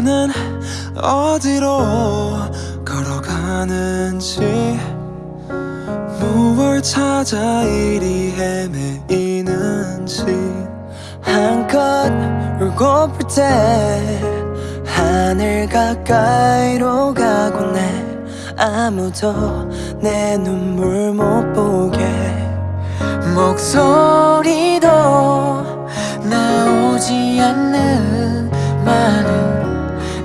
나는 어디로 걸어가는지 무엇을 찾아 이리 헤매이는지 한껏 울고 풀 때 하늘 가까이로 가곤 해 아무도 내 눈물 못 보게 목소리도 나오지 않는 많은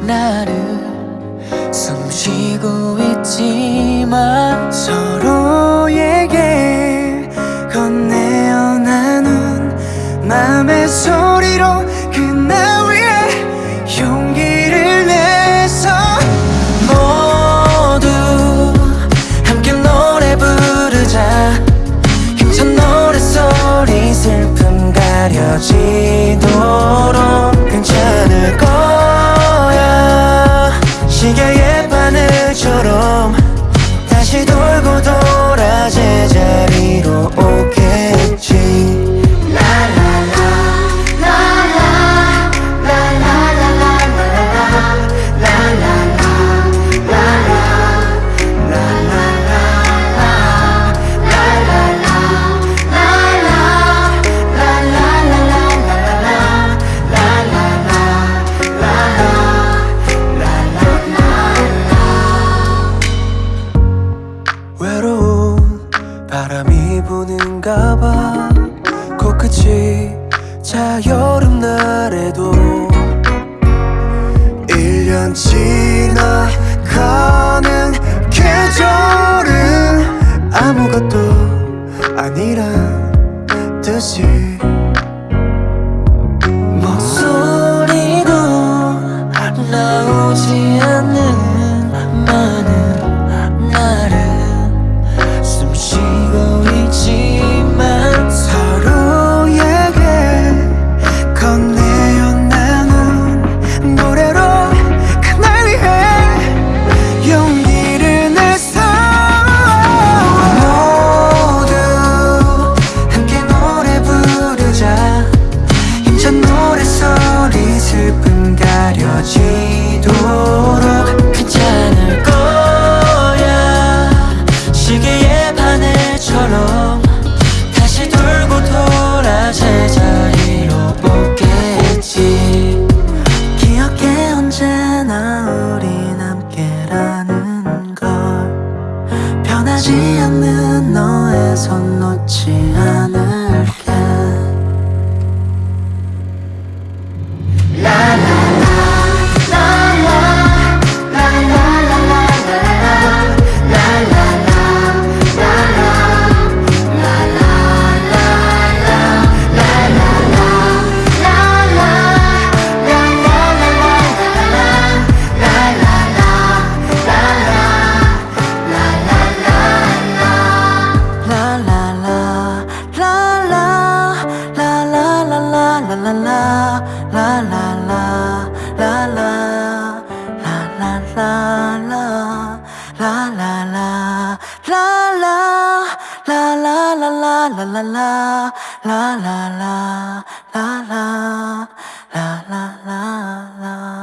나를 숨 쉬고 있지만 날까봐. 코끝이 자 여름날에도 1년 지나가 손 놓지 않아. 啦啦啦啦啦啦啦啦啦啦啦啦啦。